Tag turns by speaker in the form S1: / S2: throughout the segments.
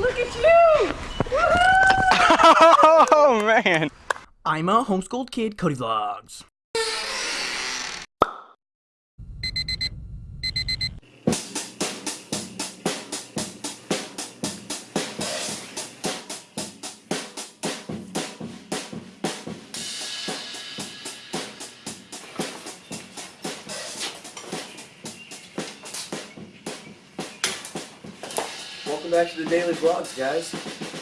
S1: Look at you!
S2: Oh man.
S3: I'm a homeschooled kid, Cody Vlogs.
S4: Welcome back to the daily vlogs, guys.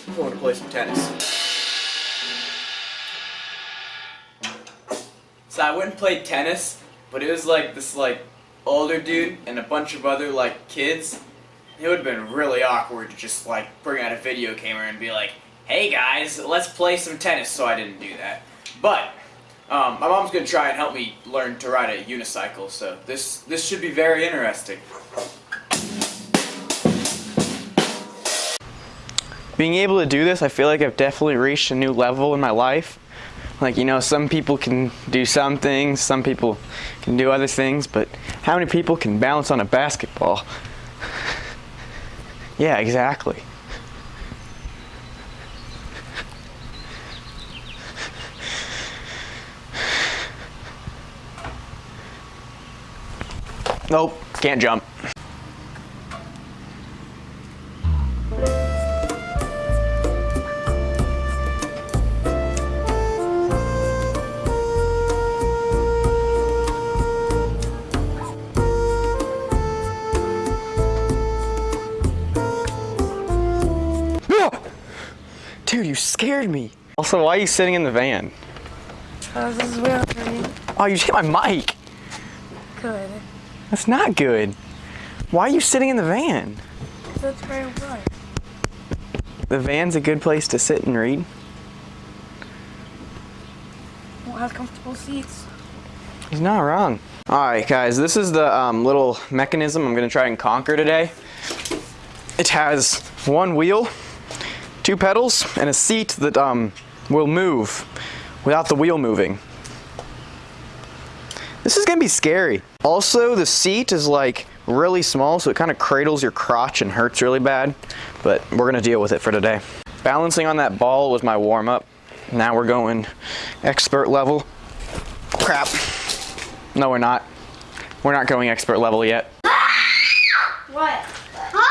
S4: I'm going to play some tennis. So I went and played tennis, but it was like this like older dude and a bunch of other like kids. It would have been really awkward to just like bring out a video camera and be like, "Hey guys, let's play some tennis." So I didn't do that. But um, my mom's gonna try and help me learn to ride a unicycle. So this this should be very interesting.
S2: Being able to do this, I feel like I've definitely reached a new level in my life. Like, you know, some people can do some things, some people can do other things, but how many people can balance on a basketball? yeah, exactly. Nope, can't jump. Dude, you scared me. Also, why are you sitting in the van?
S1: Oh, this is weird for me.
S2: Oh, you hit my mic.
S1: Good.
S2: That's not good. Why are you sitting in the van?
S1: That's very fun.
S2: The van's a good place to sit and read.
S1: Won't have comfortable seats.
S2: He's not wrong. All right, guys, this is the um, little mechanism I'm gonna try and conquer today. It has one wheel, two pedals, and a seat that um, will move without the wheel moving. This is gonna be scary. Also, the seat is like really small, so it kind of cradles your crotch and hurts really bad, but we're gonna deal with it for today. Balancing on that ball was my warm up. Now we're going expert level. Crap. No, we're not. We're not going expert level yet.
S1: What?
S5: Ah!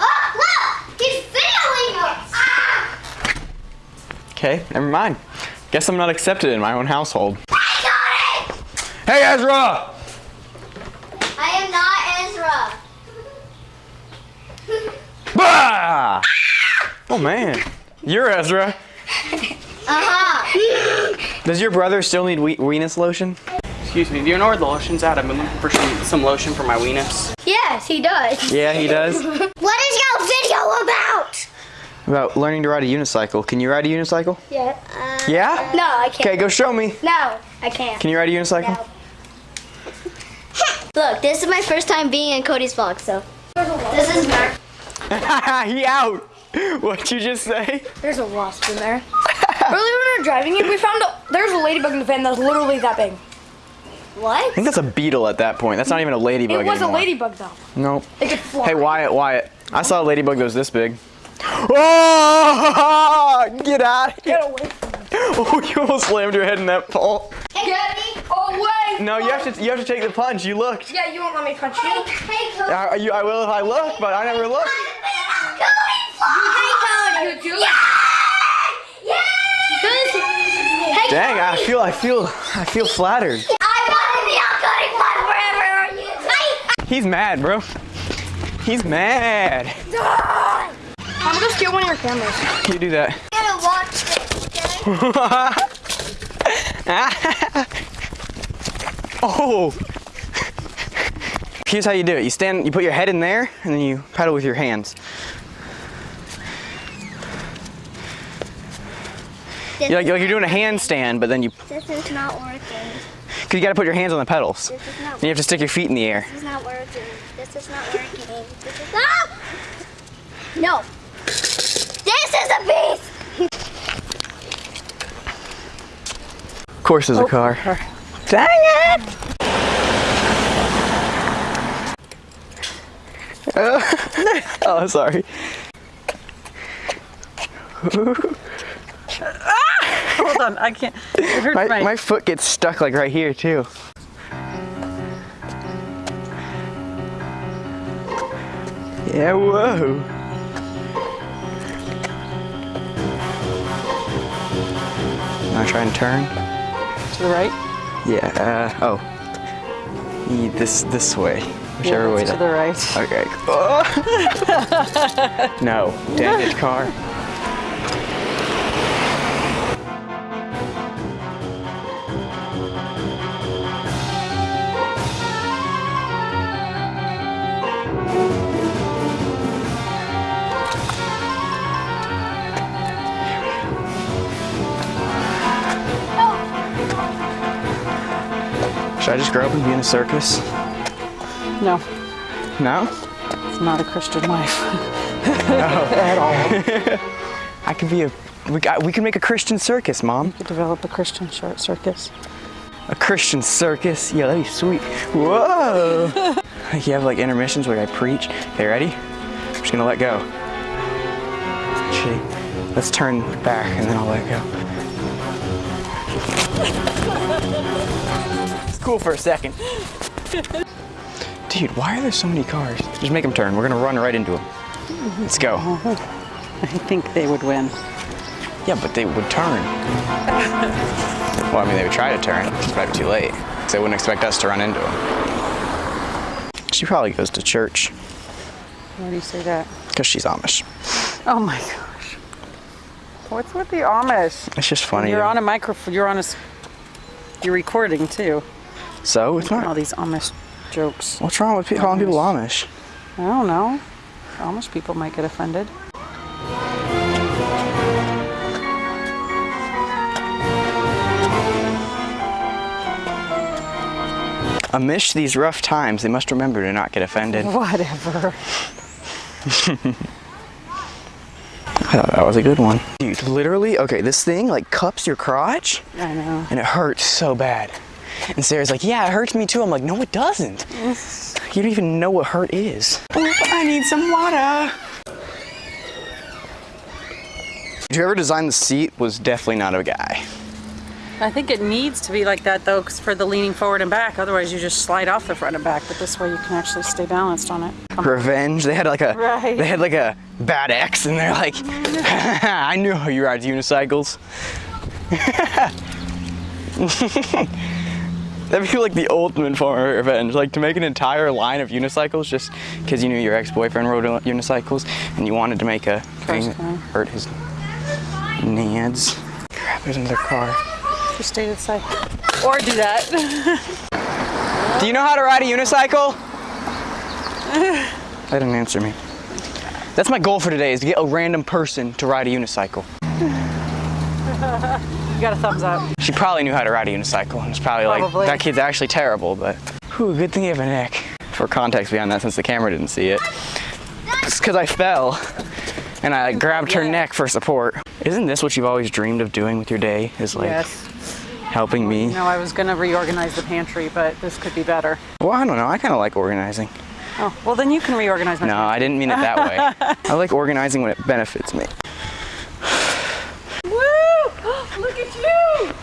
S5: Ah! Look! He's failing us! Ah!
S2: Okay, never mind. Guess I'm not accepted in my own household.
S5: I got it!
S2: Hey, Ezra!
S5: I am not Ezra.
S2: Bah! Oh man, you're Ezra.
S5: Uh-huh.
S2: Does your brother still need we- weenus lotion?
S6: Excuse me, do you know where the lotion's at? I've been looking for some, some lotion for my weenus.
S5: Yes, he does.
S2: Yeah, he does.
S5: What is your video about?
S2: About learning to ride a unicycle. Can you ride a unicycle?
S5: Yeah. Uh,
S2: Yeah?
S5: no, I can't.
S2: Okay, go show me.
S5: No, I can't.
S2: Can you ride a unicycle?
S5: No. Look, this is my first time being in Cody's vlog, so. This is Mark.
S2: he out. What'd you just say?
S1: There's a wasp in there. Earlier when we were driving we found a, there's a ladybug in the fan that's literally that big.
S5: What?
S2: I think that's a beetle at that point. That's not even a ladybug
S1: It was
S2: anymore.
S1: a ladybug though.
S2: Nope.
S1: It could fly.
S2: Hey, Wyatt, Wyatt. I saw a ladybug that was this big. Oh! Get out of here.
S1: Get away from me.
S2: Oh, you almost slammed your head in that pole.
S5: Get me
S1: Away!
S2: No, you have to you have to take the punch. You looked.
S1: Yeah, you won't let me punch you.
S5: Hey, Cody.
S2: Uh, you, I will if I look, but I never looked.
S5: Hey,
S1: You do?
S5: Yeah! Hey,
S2: Dang, I feel I feel I feel flattered.
S5: I want to be on Cody Vlog forever. Hey!
S2: He's mad, bro. He's mad.
S1: I'm gonna steal one of your cameras.
S2: You do that.
S5: I'm gonna watch this, okay?
S2: oh. Here's how you do it. You stand, you put your head in there, and then you pedal with your hands.
S5: This,
S2: You're like, like you're doing a handstand, but then you,
S5: this is not working.
S2: cause you gotta put your hands on the pedals.
S5: This is not
S2: Then you have to stick your feet in the air.
S5: This is not working. This is not working. This is not. No. This is a beast.
S2: Of course there's a oh. car. Dang it! oh, sorry.
S7: Hold on, I can't. It hurts
S2: My,
S7: my,
S2: my foot gets stuck like right here too. Yeah, whoa. Wanna try and turn?
S7: to the right.
S2: Yeah, uh, oh. This, this way. Whichever
S7: yeah,
S2: way.
S7: to the right.
S2: Okay. Oh. no, damaged car. Should I just grow up and be in a circus?
S7: No,
S2: No?
S7: it's not a Christian life. No. At all.
S2: I could be a. We, got, we can make a Christian circus, Mom.
S7: To develop a Christian short circus.
S2: A Christian circus. Yeah, that'd be sweet. Whoa! like you have like intermissions where I preach. Okay, ready? I'm just gonna let go. Actually, let's turn back and then I'll let go. It's cool for a second. Dude, why are there so many cars? Just make them turn. We're gonna run right into them. Let's go.
S7: I think they would win.
S2: Yeah, but they would turn. well, I mean, they would try to turn. It's probably too late. 'cause they wouldn't expect us to run into them. She probably goes to church
S7: Why do you say that?
S2: because she's Amish.
S7: Oh my gosh. What's with the Amish?
S2: It's just funny.
S7: You're
S2: to-
S7: on a microphone. You're on a. You're recording too.
S2: So it's not All
S7: these Amish jokes.
S2: What's wrong with calling people Amish?
S7: I don't know. Amish people might get offended.
S2: Amish these rough times, they must remember to not get offended.
S7: Whatever.
S2: I thought that was a good one. Dude, literally, okay, this thing like cups your crotch
S7: I know.
S2: and it hurts so bad. And Sarah's like, yeah, it hurts me too. I'm like, no, it doesn't. You don't even know what hurt is. I need some water. Whoever designed the seat was definitely not a guy.
S7: I think it needs to be like that though, 'cause for the leaning forward and back. Otherwise, you just slide off the front and back. But this way, you can actually stay balanced on it.
S2: Revenge. They had like a
S7: Right.
S2: they had like a bad ex, and they're like, I knew how you ride unicycles. That'd be like the ultimate form of revenge, like to make an entire line of unicycles just because you knew your ex-boyfriend rode unicycles and you wanted to make a thing that hurt his nads. Crap, there's another car.
S7: Just stay to the side. Or do that.
S2: Do you know how to ride a unicycle? That didn't answer me. That's my goal for today is to get a random person to ride a unicycle.
S7: got a thumbs up.
S2: She probably knew how to ride a unicycle and it's probably,
S7: Probably.
S2: like, that kid's actually terrible, but whew, good thing you have a neck. For context behind that, since the camera didn't see it. It's because I fell and I like, grabbed her
S7: Yeah.
S2: neck for support. Isn't this what you've always dreamed of doing with your day? Is like
S7: yes.
S2: helping me?
S7: No, I was gonna reorganize the pantry, but this could be better.
S2: Well, I don't know. I kind of like organizing.
S7: Oh, well then you can reorganize my
S2: No, I didn't mean it that way. I like organizing when it benefits me.
S7: Woo! Look at you!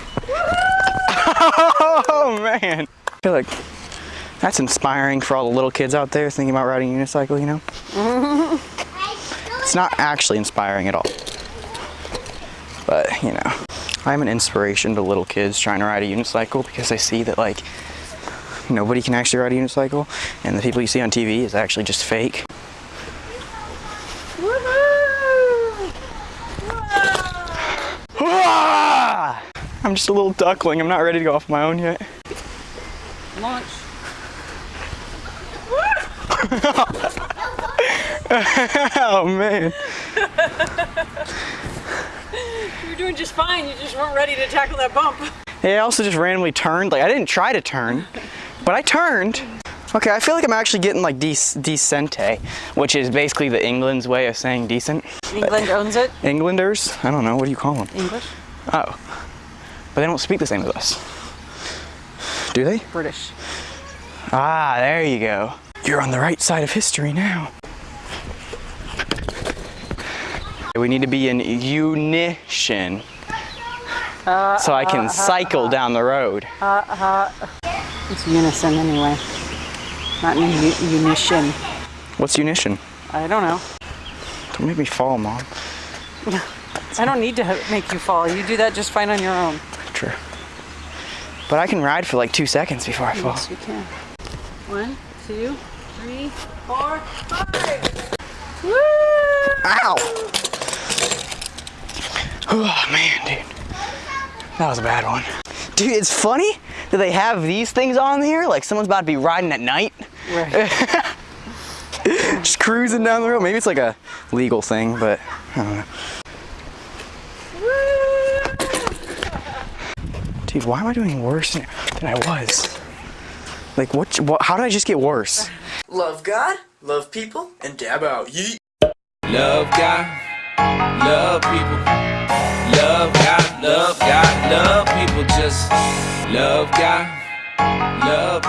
S2: Oh man. I feel like that's inspiring for all the little kids out there thinking about riding a unicycle, you know? It's not actually inspiring at all. But, you know, I'm an inspiration to little kids trying to ride a unicycle because I see that like nobody can actually ride a unicycle and the people you see on TV is actually just fake. Ah! I'm just a little duckling. I'm not ready to go off my own yet.
S7: Launch.
S2: Oh man.
S7: You're doing just fine. You just weren't ready to tackle that bump.
S2: Hey, I also just randomly turned. Like I didn't try to turn, but I turned. Okay, I feel like I'm actually getting like dec- decente, which is basically the England's way of saying decent.
S7: England owns it.
S2: Englanders? I don't know. What do you call them?
S7: English.
S2: Oh, but they don't speak the same as us. Do they?
S7: British.
S2: Ah, there you go. You're on the right side of history now. We need to be in unison. so I can cycle down the road.
S7: It's unison anyway. Not in u- unison.
S2: What's unison?
S7: I don't know.
S2: Don't make me fall, Mom.
S7: I don't need to make you fall. You do that just fine on your own.
S2: But I can ride for like two seconds before I fall.
S7: Yes, you can. One, two, three, four, five. Woo!
S2: Ow! Oh man, dude. That was a bad one. Dude, it's funny that they have these things on here, like someone's about to be riding at night.
S7: Right.
S2: Just cruising down the road. Maybe it's like a legal thing, but I don't know. Dude, why am I doing worse than I was? Like, what, what? How did I just get worse?
S3: Love God, love people, and dab out. Yeet.
S8: Love God, love people. Love God, love God, love people. Just love God, love